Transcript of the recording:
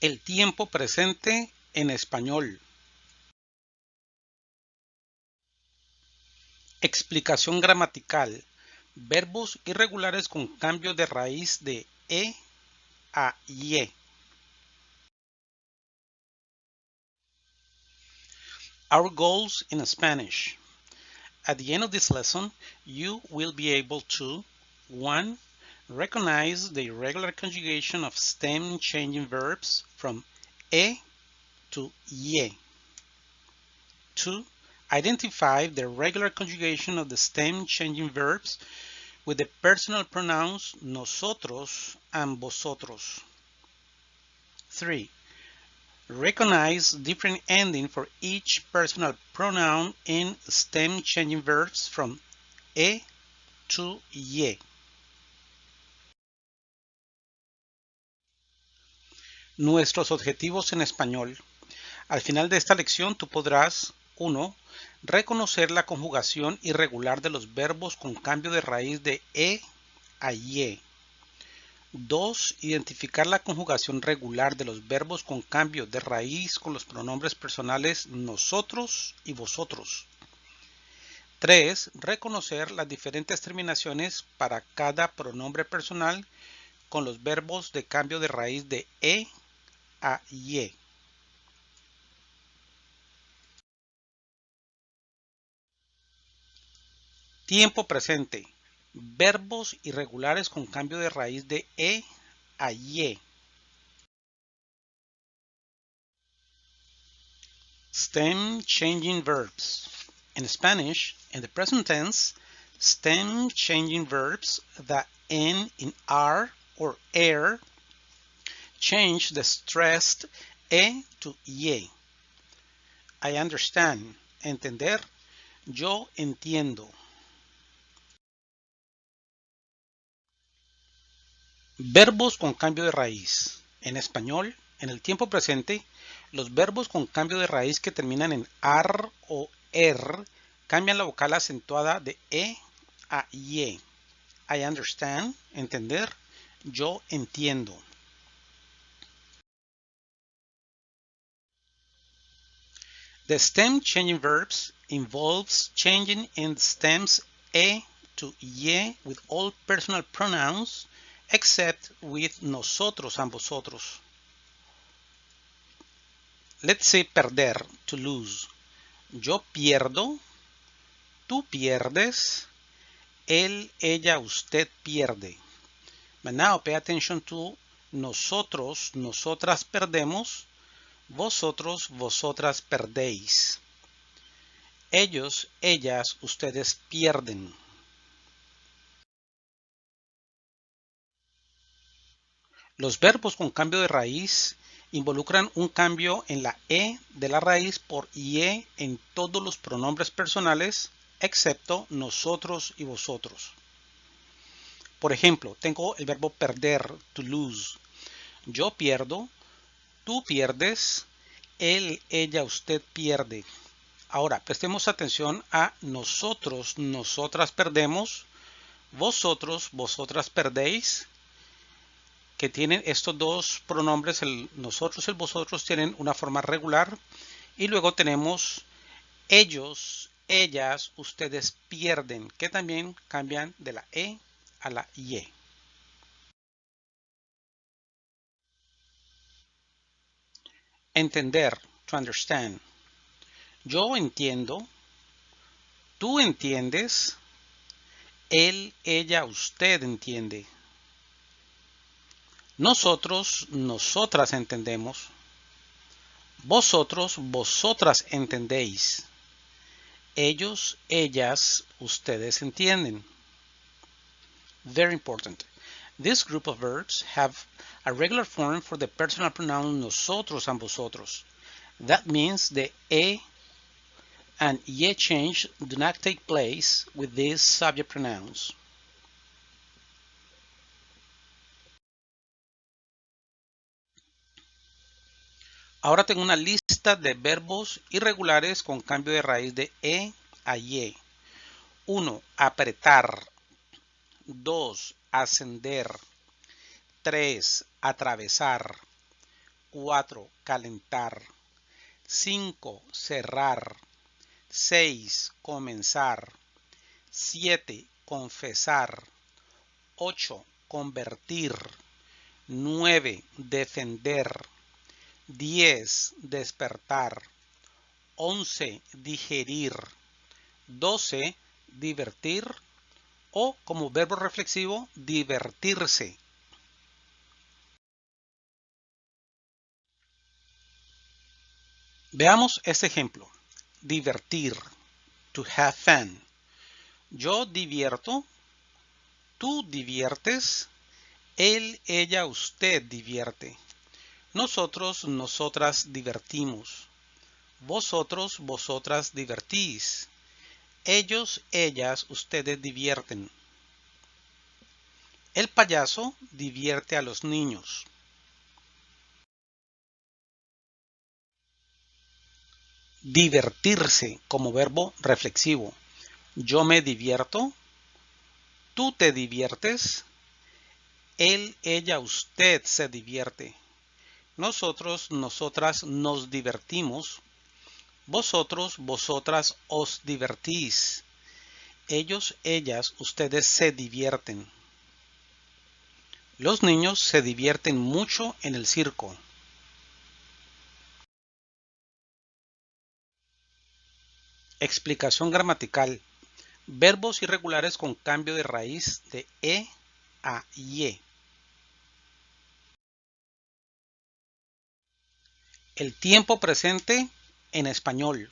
El tiempo presente en español. Explicación gramatical. Verbos irregulares con cambio de raíz de e a ye. Our goals in Spanish. At the end of this lesson, you will be able to 1. Recognize the irregular conjugation of stem changing verbs from e to ye. 2. Identify the regular conjugation of the stem changing verbs with the personal pronouns nosotros and vosotros. 3. Recognize different ending for each personal pronoun in stem changing verbs from e to ye. Nuestros objetivos en español. Al final de esta lección tú podrás 1. Reconocer la conjugación irregular de los verbos con cambio de raíz de e a ye. 2. Identificar la conjugación regular de los verbos con cambio de raíz con los pronombres personales nosotros y vosotros. 3. Reconocer las diferentes terminaciones para cada pronombre personal con los verbos de cambio de raíz de e a ye. Tiempo presente. Verbos irregulares con cambio de raíz de e a ye. Stem changing verbs. In Spanish, in the present tense, stem changing verbs that end in r or er change the stressed e to ye. I understand. Entender. Yo entiendo. Verbos con cambio de raíz. En español, en el tiempo presente, los verbos con cambio de raíz que terminan en ar o er cambian la vocal acentuada de e a ye. I understand, entender, yo entiendo. The stem changing verbs involves changing in stems e to ye with all personal pronouns except with nosotros and vosotros. Let's say perder, to lose. Yo pierdo, tú pierdes, él, ella, usted pierde. But now pay attention to nosotros, nosotras perdemos, vosotros, vosotras perdéis. Ellos, ellas, ustedes pierden. Los verbos con cambio de raíz involucran un cambio en la E de la raíz por IE en todos los pronombres personales, excepto nosotros y vosotros. Por ejemplo, tengo el verbo perder, to lose. Yo pierdo, tú pierdes, él, ella, usted pierde. Ahora, prestemos atención a nosotros, nosotras perdemos, vosotros, vosotras perdéis, que tienen estos dos pronombres, el nosotros y el vosotros, tienen una forma regular. Y luego tenemos ellos, ellas, ustedes pierden, que también cambian de la E a la IE. Entender, to understand. Yo entiendo, tú entiendes, él, ella, usted entiende. Nosotros, nosotras entendemos. Vosotros, vosotras entendéis. Ellos, ellas, ustedes entienden. Very important. This group of verbs have a regular form for the personal pronoun nosotros and vosotros. That means the e and ye change do not take place with these subject pronouns. Ahora tengo una lista de verbos irregulares con cambio de raíz de e a ye. 1. Apretar. 2. Ascender. 3. Atravesar. 4. Calentar. 5. Cerrar. 6. Comenzar. 7. Confesar. 8. Convertir. 9. Defender. 10. Despertar. 11. Digerir. 12. Divertir. O como verbo reflexivo, divertirse. Veamos este ejemplo. Divertir. To have fun. Yo divierto. Tú diviertes. Él, ella, usted divierte. Nosotros, nosotras divertimos. Vosotros, vosotras divertís. Ellos, ellas, ustedes divierten. El payaso divierte a los niños. Divertirse como verbo reflexivo. Yo me divierto. Tú te diviertes. Él, ella, usted se divierte. Nosotros, nosotras nos divertimos. Vosotros, vosotras os divertís. Ellos, ellas, ustedes se divierten. Los niños se divierten mucho en el circo. Explicación gramatical. Verbos irregulares con cambio de raíz de E a IE. El tiempo presente en español.